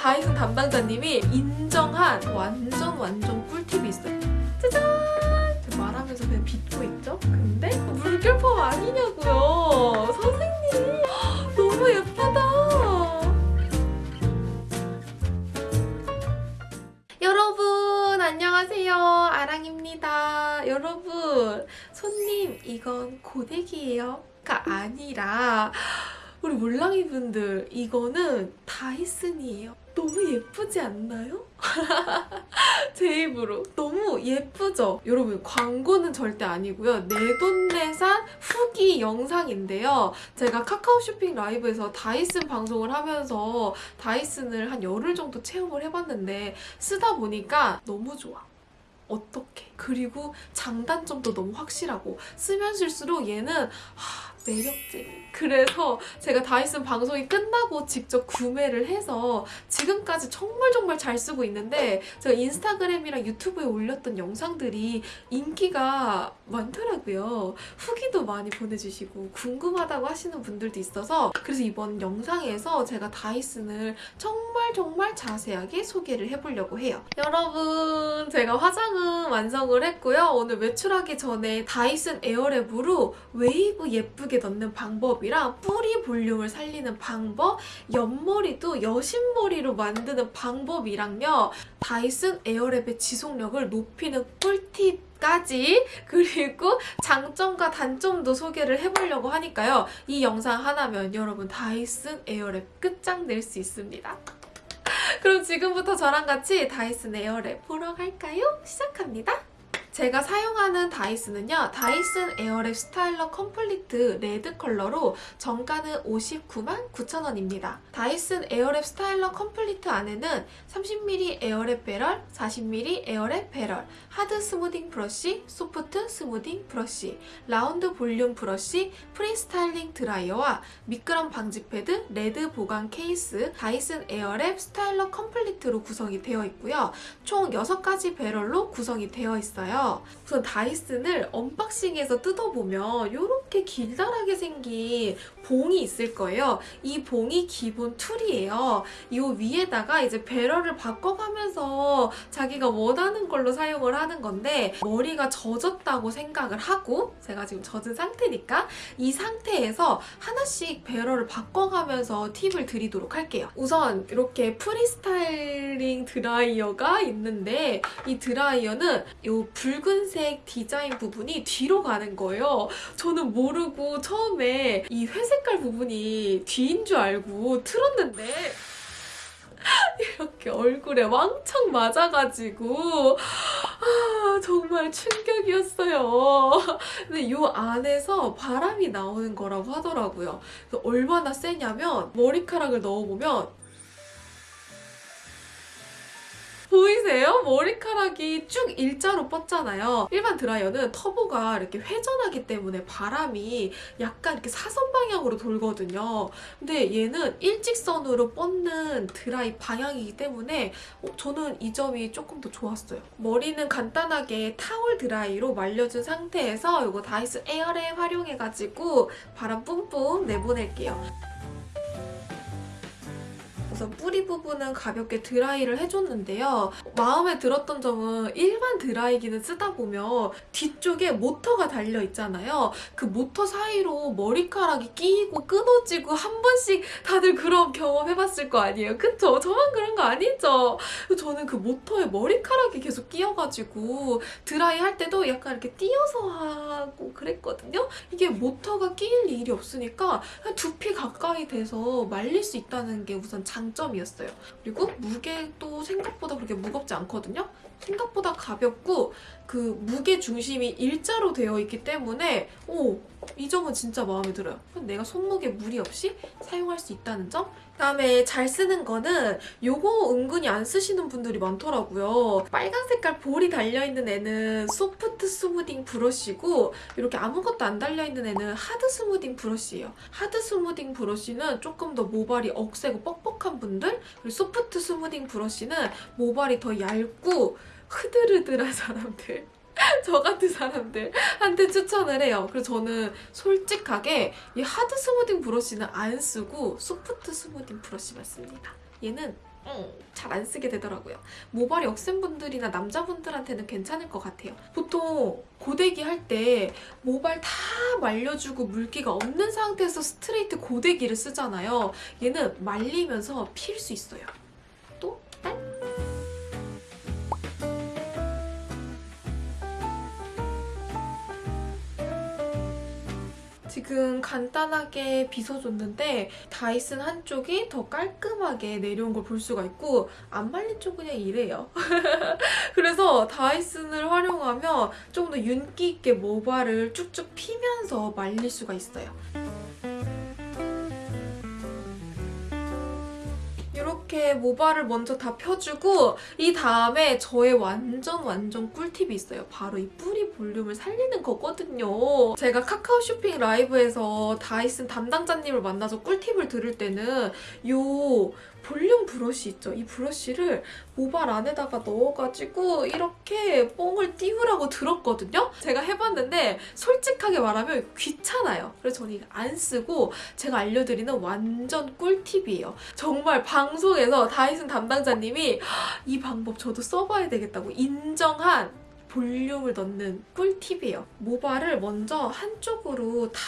다이슨 담당자님이 인정한 완전 완전 꿀팁이 있어요. 짜잔! 말하면서 그냥 빚고 있죠? 근데 물결펌 아니냐고요. 선생님 너무 예쁘다. 여러분 안녕하세요 아랑입니다 여러분 손님 이건 고데기예요가 아니라 우리 몰랑이 분들 이거는 다이슨이에요 너무 예쁘지 않나요? 제 입으로. 너무 예쁘죠? 여러분 광고는 절대 아니고요. 내돈내산 후기 영상인데요. 제가 카카오 쇼핑 라이브에서 다이슨 방송을 하면서 다이슨을 한 열흘 정도 체험을 해봤는데 쓰다 보니까 너무 좋아. 어떡해 그리고 장단점도 너무 확실하고 쓰면 쓸수록 얘는 하, 매력쟁이 그래서 제가 다이슨 방송이 끝나고 직접 구매를 해서 지금까지 정말 정말 잘 쓰고 있는데 제가 인스타그램이랑 유튜브에 올렸던 영상들이 인기가 많더라고요. 후기도 많이 보내주시고 궁금하다고 하시는 분들도 있어서 그래서 이번 영상에서 제가 다이슨을 정말 정말 자세하게 소개를 해보려고 해요. 여러분 제가 화장은 완성을 했고요. 오늘 외출하기 전에 다이슨 에어랩으로 웨이브 예쁘게 넣는 방법이랑 뿌리 볼륨을 살리는 방법, 옆머리도 여신머리로 만드는 방법이랑요. 다이슨 에어랩의 지속력을 높이는 꿀팁까지 그리고 장점과 단점도 소개를 해보려고 하니까요. 이 영상 하나면 여러분 다이슨 에어랩 끝장낼 수 있습니다. 그럼 지금부터 저랑 같이 다이슨 에어랩 보러 갈까요? 시작합니다. 제가 사용하는 다이슨은요. 다이슨 에어랩 스타일러 컴플리트 레드 컬러로 정가는 59만 9천원입니다. 다이슨 에어랩 스타일러 컴플리트 안에는 30mm 에어랩 배럴, 40mm 에어랩 배럴, hard smoothing 브러쉬, soft smoothing 브러쉬, 라운드 볼륨 브러쉬, pre-styling 드라이어와 미끄럼 방지 패드, red 보관 케이스, 다이슨 에어랩 스타일러 컴플리트로 구성이 되어 있고요. 총 6가지 배럴로 구성이 되어 있어요. 우선 다이슨을 언박싱해서 뜯어보면 이렇게 길다랗게 생긴 봉이 있을 거예요. 이 봉이 기본 tool이에요. 이 위에다가 이제 배럴을 바꿔가면서 자기가 원하는 걸로 사용을 하는 건데 머리가 젖었다고 생각을 하고 제가 지금 젖은 상태니까 이 상태에서 하나씩 배럴을 바꿔가면서 팁을 드리도록 할게요. 우선 이렇게 pre-styling 드라이어가 있는데 이 드라이어는 이 붉은색 디자인 부분이 뒤로 가는 거예요. 저는 모르고 처음에 이 회색 깔 부분이 뒤인 줄 알고 틀었는데 이렇게 얼굴에 왕창 맞아가지고 아 정말 충격이었어요. 근데 이 안에서 바람이 나오는 거라고 하더라고요. 얼마나 세냐면 머리카락을 넣어보면 보이세요? 머리카락이 쭉 일자로 뻗잖아요. 일반 드라이어는 터보가 이렇게 회전하기 때문에 바람이 약간 이렇게 사선 방향으로 돌거든요. 근데 얘는 일직선으로 뻗는 드라이 방향이기 때문에 어, 저는 이 점이 조금 더 좋았어요. 머리는 간단하게 타월 드라이로 말려준 상태에서 이거 다이슨 에어랩 활용해가지고 바람 뿜뿜 내보낼게요. 우선 뿌리 부분은 가볍게 드라이를 해줬는데요. 마음에 들었던 점은 일반 드라이기는 쓰다 보면 뒤쪽에 모터가 달려있잖아요. 그 모터 사이로 머리카락이 끼고 끊어지고 한 번씩 다들 그런 경험 해봤을 거 아니에요. 그쵸? 저만 그런 거 아니죠? 저는 그 모터에 머리카락이 계속 끼어가지고 드라이 할 때도 약간 이렇게 띄어서 하고 그랬거든요. 이게 모터가 끼일 일이 없으니까 한 두피 가까이 돼서 말릴 수 있다는 게 우선 장 장점이었어요. 그리고 무게도 생각보다 그렇게 무겁지 않거든요. 생각보다 가볍고 그 무게 중심이 일자로 되어 있기 때문에 오, 이 점은 진짜 마음에 들어요. 내가 손목에 무리 없이 사용할 수 있다는 점? 그다음에 잘 쓰는 거는 요거 은근히 안 쓰시는 분들이 많더라고요. 빨간 색깔 볼이 달려있는 애는 soft smoothing 브러쉬고 이렇게 아무것도 안 달려있는 애는 hard smoothing 브러쉬예요. hard smoothing 브러쉬는 조금 더 모발이 억세고 뻑뻑한 분들 그리고 soft smoothing 브러쉬는 모발이 더 얇고 흐들흐들한 사람들 저 같은 사람들한테 추천을 해요. 그래서 저는 솔직하게 이 hard smoothing 브러쉬는 안 쓰고 soft smoothing 브러쉬만 씁니다. 얘는 잘안 쓰게 되더라고요. 모발이 억센 분들이나 남자분들한테는 괜찮을 것 같아요. 보통 고데기 할 때 모발 다 말려주고 물기가 없는 상태에서 스트레이트 고데기를 쓰잖아요. 얘는 말리면서 필 수 있어요. 지금 간단하게 빗어줬는데 다이슨 한쪽이 더 깔끔하게 내려온 걸 볼 수가 있고 안 말린 쪽은 그냥 이래요. 그래서 다이슨을 활용하면 조금 더 윤기 있게 모발을 쭉쭉 피면서 말릴 수가 있어요. 이렇게 모발을 먼저 다 펴주고 이 다음에 저의 완전 완전 꿀팁이 있어요. 바로 이 뿌리 볼륨을 살리는 거거든요. 제가 카카오 쇼핑 라이브에서 다이슨 담당자님을 만나서 꿀팁을 들을 때는 요 볼륨 브러쉬 있죠? 이 브러쉬를 모발 안에다가 넣어가지고 이렇게 뽕을 띄우라고 들었거든요? 제가 해봤는데 솔직하게 말하면 귀찮아요. 그래서 저는 이거 안 쓰고 제가 알려드리는 완전 꿀팁이에요. 정말 방송에서 다이슨 담당자님이 이 방법 저도 써봐야 되겠다고 인정한 볼륨을 넣는 꿀팁이에요. 모발을 먼저 한쪽으로 다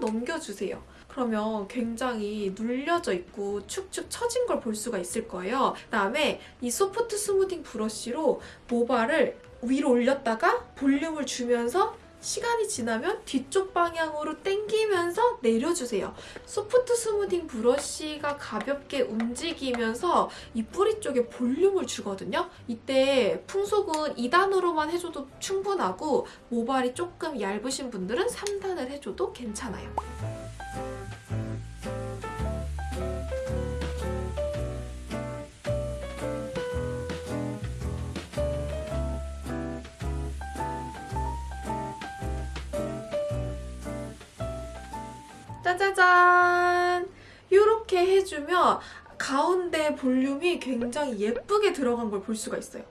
넘겨주세요. 그러면 굉장히 눌려져 있고 축축 처진 걸 볼 수가 있을 거예요. 그다음에 이 soft smoothing 브러쉬로 모발을 위로 올렸다가 볼륨을 주면서 시간이 지나면 뒤쪽 방향으로 당기면서 내려주세요. soft smoothing 브러쉬가 가볍게 움직이면서 이 뿌리 쪽에 볼륨을 주거든요. 이때 풍속은 2단으로만 해줘도 충분하고 모발이 조금 얇으신 분들은 3단을 해줘도 괜찮아요. 짜자잔! 이렇게 해주면 가운데 볼륨이 굉장히 예쁘게 들어간 걸 볼 수가 있어요.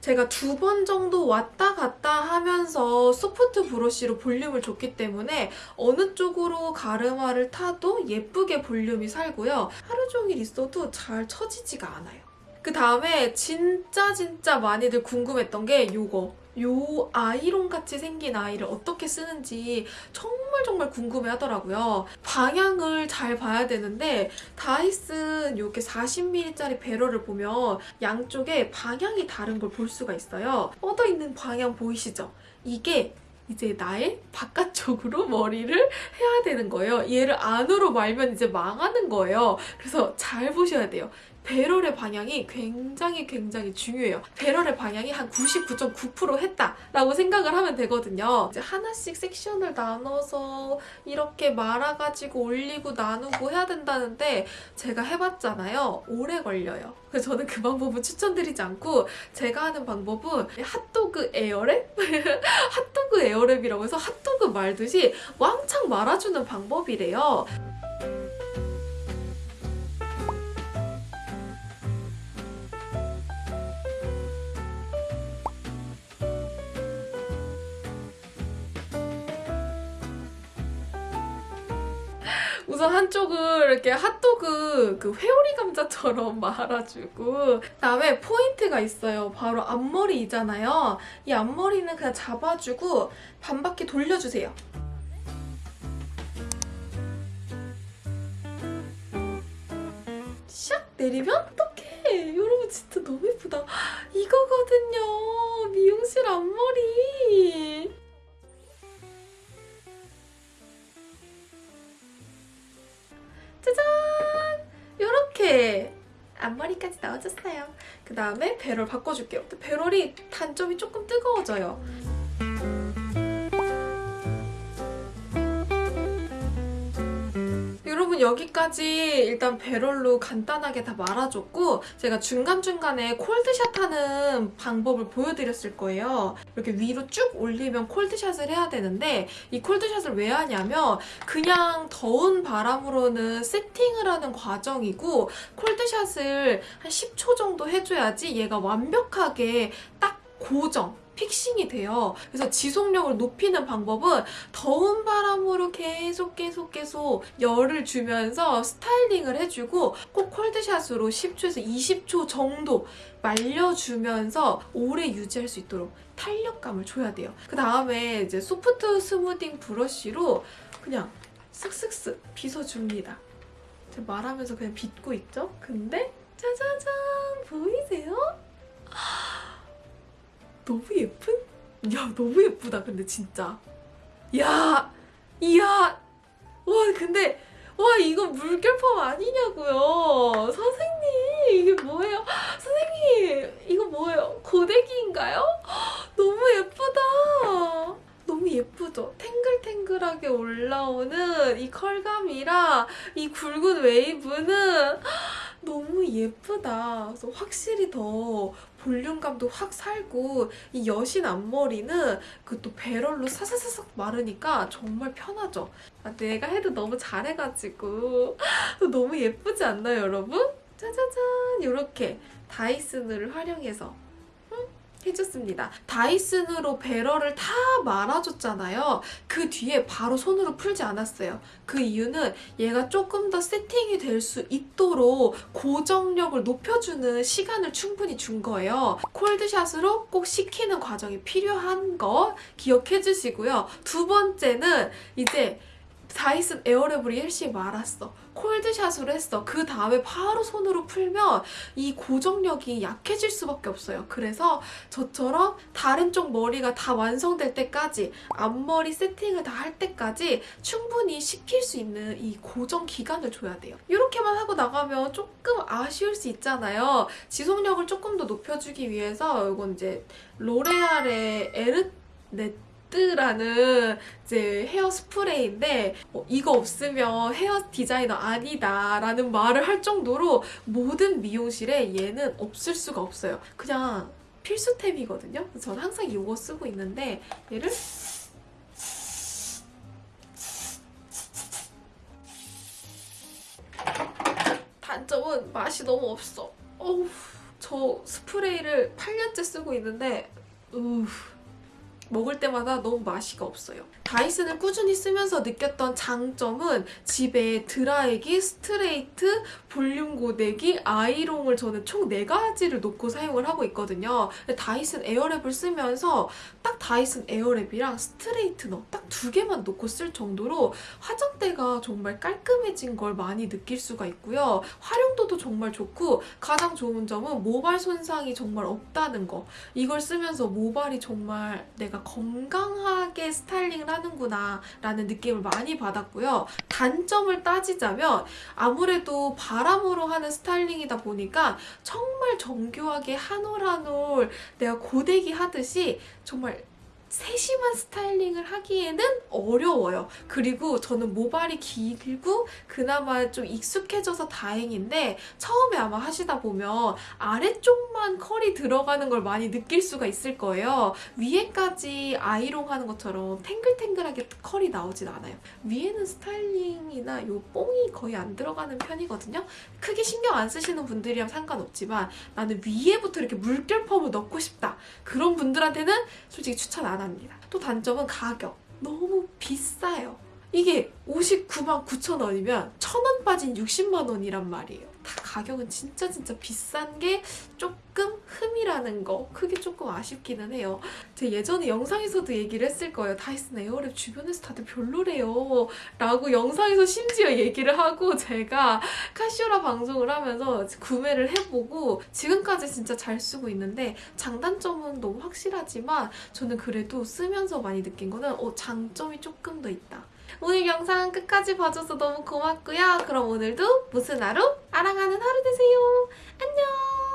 제가 두 번 정도 왔다 갔다 하면서 소프트 브러쉬로 볼륨을 줬기 때문에 어느 쪽으로 가르마를 타도 예쁘게 볼륨이 살고요. 하루 종일 있어도 잘 처지지가 않아요. 그 다음에 진짜 진짜 많이들 궁금했던 게 요거. 요 아이론 같이 생긴 아이를 어떻게 쓰는지 정말 정말 궁금해 하더라고요. 방향을 잘 봐야 되는데 다이슨 이렇게 40ml짜리 배럴을 보면 양쪽에 방향이 다른 걸 볼 수가 있어요. 뻗어 있는 방향 보이시죠? 이게 이제 나의 바깥쪽으로 머리를 해야 되는 거예요. 얘를 안으로 말면 이제 망하는 거예요. 그래서 잘 보셔야 돼요. 배럴의 방향이 굉장히 굉장히 중요해요. 배럴의 방향이 한 99.9% 했다라고 생각을 하면 되거든요. 이제 하나씩 섹션을 나눠서 이렇게 말아가지고 올리고 나누고 해야 된다는데 제가 해봤잖아요. 오래 걸려요. 그래서 저는 그 방법은 추천드리지 않고 제가 하는 방법은 핫도그 에어랩? 핫도그 에어랩이라고 해서 핫도그 말듯이 왕창 말아주는 방법이래요. 우선 한쪽을 이렇게 핫도그 그 회오리 감자처럼 말아주고 그다음에 포인트가 있어요. 바로 앞머리이잖아요. 이 앞머리는 그냥 잡아주고 반 바퀴 돌려주세요. 샥 내리면 어떡해. 여러분 진짜 너무 예쁘다. 이거거든요. 미용실 앞머리. 짜잔! 이렇게 앞머리까지 나와줬어요. 그 다음에 배럴 바꿔줄게요. 배럴이 단점이 조금 뜨거워져요. 여러분 여기까지 일단 배럴로 간단하게 다 말아줬고 제가 중간중간에 콜드샷 하는 방법을 보여드렸을 거예요. 이렇게 위로 쭉 올리면 콜드샷을 해야 되는데 이 콜드샷을 왜 하냐면 그냥 더운 바람으로는 세팅을 하는 과정이고 cold shot을 한 10초 정도 해줘야지 얘가 완벽하게 딱 고정, fixing이 돼요. 그래서 지속력을 높이는 방법은 더운 바람으로 계속 계속 계속 열을 주면서 스타일링을 해주고 꼭 cold shot으로 10초에서 20초 정도 말려주면서 오래 유지할 수 있도록 탄력감을 줘야 돼요. 그 다음에 이제 soft smoothing 브러쉬로 그냥 쓱쓱쓱 빗어줍니다. 제가 말하면서 그냥 빗고 있죠? 근데 짜자잔 보이세요? 너무 예쁜? 야 너무 예쁘다 근데 진짜. 야 이야 와 근데 와 이거 물결펌 아니냐고요. 선생님 이게 뭐예요? 선생님 이거 뭐예요? 고데기인가요? 너무 예쁘다. 너무 예쁘죠? 탱글탱글하게 올라오는 이 컬감이랑 이 굵은 웨이브는 너무 예쁘다. 그래서 확실히 더 볼륨감도 확 살고 이 여신 앞머리는 그 또 배럴로 사사사삭 마르니까 정말 편하죠. 아, 내가 해도 너무 잘해가지고 너무 예쁘지 않나요, 여러분? 짜자잔 이렇게 다이슨을 활용해서 음, 해줬습니다. 다이슨으로 배럴을 다 말아줬잖아요. 그 뒤에 바로 손으로 풀지 않았어요. 그 이유는 얘가 조금 더 세팅이 될 수 있도록 고정력을 높여주는 시간을 충분히 준 거예요. 콜드샷으로 꼭 식히는 과정이 필요한 거 기억해 주시고요. 두 번째는 이제 다이슨 에어랩을 열심히 말았어. 콜드샷으로 했어. 그 다음에 바로 손으로 풀면 이 고정력이 약해질 수밖에 없어요. 그래서 저처럼 다른 쪽 머리가 다 완성될 때까지 앞머리 세팅을 다 할 때까지 충분히 식힐 수 있는 이 고정 기간을 줘야 돼요. 이렇게만 하고 나가면 조금 아쉬울 수 있잖아요. 지속력을 조금 더 높여주기 위해서 이건 이제 로레알의 에르 네 뜨라는 이제 헤어 스프레이인데 어, 이거 없으면 헤어 디자이너 아니다 라는 말을 할 정도로 모든 미용실에 얘는 없을 수가 없어요. 그냥 필수템이거든요. 저는 항상 이거 쓰고 있는데 얘를 단점은 맛이 너무 없어. 어우, 저 스프레이를 8년째 쓰고 있는데 우 먹을 때마다 너무 맛이가 없어요. 다이슨을 꾸준히 쓰면서 느꼈던 장점은 집에 드라이기, 스트레이트, 볼륨 고데기, 아이롱을 저는 총 4가지를 놓고 사용을 하고 있거든요. 다이슨 에어랩을 쓰면서 딱 다이슨 에어랩이랑 straightener 딱 두 개만 놓고 쓸 정도로 화장대가 정말 깔끔해진 걸 많이 느낄 수가 있고요. 활용도도 정말 좋고 가장 좋은 점은 모발 손상이 정말 없다는 거. 이걸 쓰면서 모발이 정말 내가 건강하게 스타일링을 하는구나 라는 느낌을 많이 받았고요. 단점을 따지자면 아무래도 바람으로 하는 스타일링이다 보니까 정말 정교하게 한 올 한 올 내가 고데기 하듯이 정말 세심한 스타일링을 하기에는 어려워요. 그리고 저는 모발이 길고 그나마 좀 익숙해져서 다행인데 처음에 아마 하시다 보면 아래쪽만 컬이 들어가는 걸 많이 느낄 수가 있을 거예요. 위에까지 아이롱 하는 것처럼 탱글탱글하게 컬이 나오진 않아요. 위에는 스타일링이나 요 뽕이 거의 안 들어가는 편이거든요. 크게 신경 안 쓰시는 분들이랑 상관없지만 나는 위에부터 이렇게 물결 펌을 넣고 싶다. 그런 분들한테는 솔직히 추천 안 합니다. 또 단점은 가격. 너무 비싸요. 이게 59만 9천 원이면 1,000원 빠진 60만 원이란 말이에요. 다 가격은 진짜 진짜 비싼 게 조금 흠이라는 거 그게 조금 아쉽기는 해요. 제가 예전에 영상에서도 얘기를 했을 거예요. 다이슨 에어랩 주변에서 다들 별로래요. 라고 영상에서 심지어 얘기를 하고 제가 카시오라 방송을 하면서 구매를 해보고 지금까지 진짜 잘 쓰고 있는데 장단점은 너무 확실하지만 저는 그래도 쓰면서 많이 느낀 거는 어, 장점이 조금 더 있다. 오늘 영상 끝까지 봐줘서 너무 고맙고요. 그럼 오늘도 무슨 하루? 아랑하는 하루 되세요. 안녕!